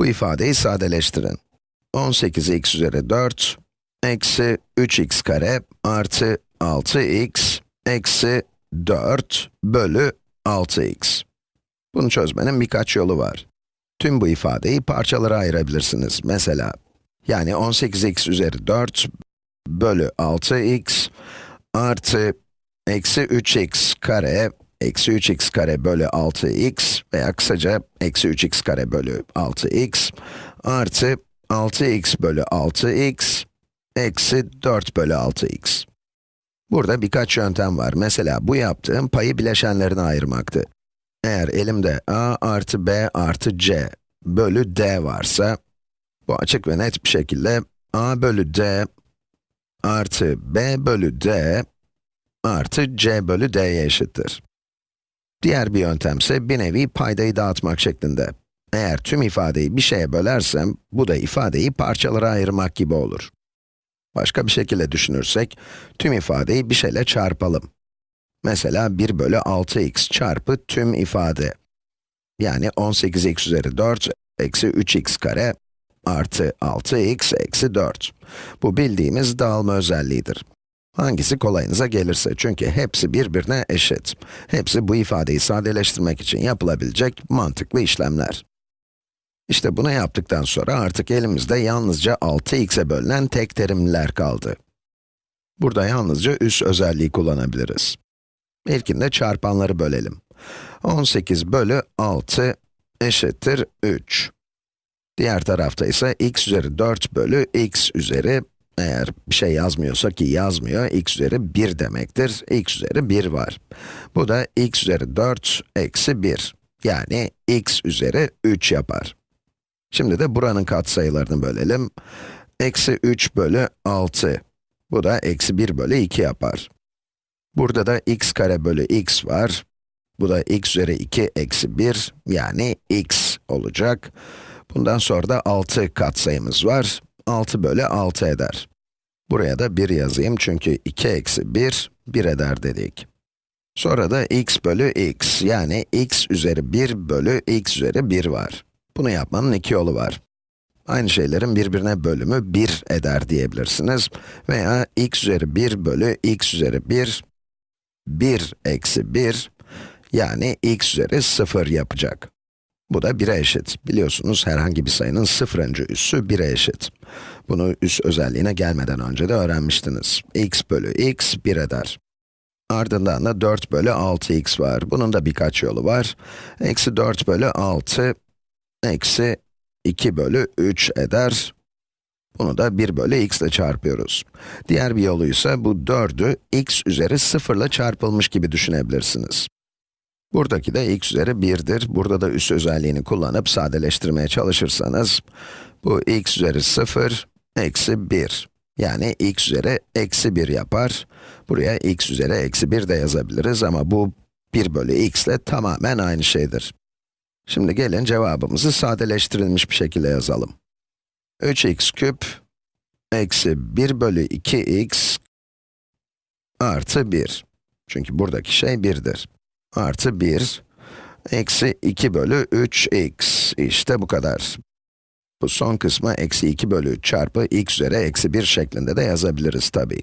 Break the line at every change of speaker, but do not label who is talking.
Bu ifadeyi sadeleştirin. 18x üzeri 4, eksi 3x kare artı 6x eksi 4 bölü 6x. Bunu çözmenin birkaç yolu var. Tüm bu ifadeyi parçalara ayırabilirsiniz. Mesela, yani 18x üzeri 4 bölü 6x artı eksi 3x kare eksi 3x kare bölü 6x veya kısaca eksi 3x kare bölü 6x artı 6x bölü 6x eksi 4 bölü 6x. Burada birkaç yöntem var. Mesela bu yaptığım payı bileşenlerine ayırmaktı. Eğer elimde a artı b artı c bölü d varsa, bu açık ve net bir şekilde a bölü d artı b bölü d artı c bölü d'ye eşittir. Diğer bir yöntemse bir nevi paydayı dağıtmak şeklinde. Eğer tüm ifadeyi bir şeye bölersem, bu da ifadeyi parçalara ayırmak gibi olur. Başka bir şekilde düşünürsek, tüm ifadeyi bir şeyle çarpalım. Mesela 1 bölü 6x çarpı tüm ifade. Yani 18x üzeri 4 eksi 3x kare artı 6x eksi 4. Bu bildiğimiz dağılma özelliğidir. Hangisi kolayınıza gelirse çünkü hepsi birbirine eşit. Hepsi bu ifadeyi sadeleştirmek için yapılabilecek mantıklı işlemler. İşte bunu yaptıktan sonra artık elimizde yalnızca 6x'e bölünen tek terimler kaldı. Burada yalnızca üs özelliği kullanabiliriz. İlkinde çarpanları bölelim. 18 bölü 6 eşittir 3. Diğer tarafta ise x üzeri 4 bölü x üzeri, eğer bir şey yazmıyorsa ki yazmıyor, x üzeri 1 demektir. x üzeri 1 var. Bu da x üzeri 4 eksi 1. Yani x üzeri 3 yapar. Şimdi de buranın katsayılarını bölelim. Eksi 3 bölü 6. Bu da eksi 1 bölü 2 yapar. Burada da x kare bölü x var. Bu da x üzeri 2 eksi 1, yani x olacak. Bundan sonra da 6 katsayımız var. 6 bölü 6 eder. Buraya da 1 yazayım çünkü 2 eksi 1, 1 eder dedik. Sonra da x bölü x, yani x üzeri 1 bölü x üzeri 1 var. Bunu yapmanın iki yolu var. Aynı şeylerin birbirine bölümü 1 eder diyebilirsiniz. Veya x üzeri 1 bölü x üzeri 1, 1 eksi 1, yani x üzeri 0 yapacak. Bu da 1'e eşit. Biliyorsunuz herhangi bir sayının sıfırıncı üssü 1'e eşit. Bunu üs özelliğine gelmeden önce de öğrenmiştiniz. x bölü x 1 eder. Ardından da 4 bölü 6x var. Bunun da birkaç yolu var. Eksi 4 bölü 6 eksi 2 bölü 3 eder. Bunu da 1 bölü x ile çarpıyoruz. Diğer bir yolu ise bu 4'ü x üzeri 0 ile çarpılmış gibi düşünebilirsiniz. Buradaki de x üzeri 1'dir. Burada da üs özelliğini kullanıp sadeleştirmeye çalışırsanız, bu x üzeri 0, eksi 1. Yani x üzeri eksi 1 yapar. Buraya x üzeri eksi 1 de yazabiliriz ama bu 1 bölü x ile tamamen aynı şeydir. Şimdi gelin cevabımızı sadeleştirilmiş bir şekilde yazalım. 3x küp eksi 1 bölü 2x artı 1. Çünkü buradaki şey 1'dir. Artı 1 eksi 2 bölü 3x. İşte bu kadar. Bu son kısmı eksi 2 bölü 3 çarpı x üzeri eksi 1 şeklinde de yazabiliriz tabii.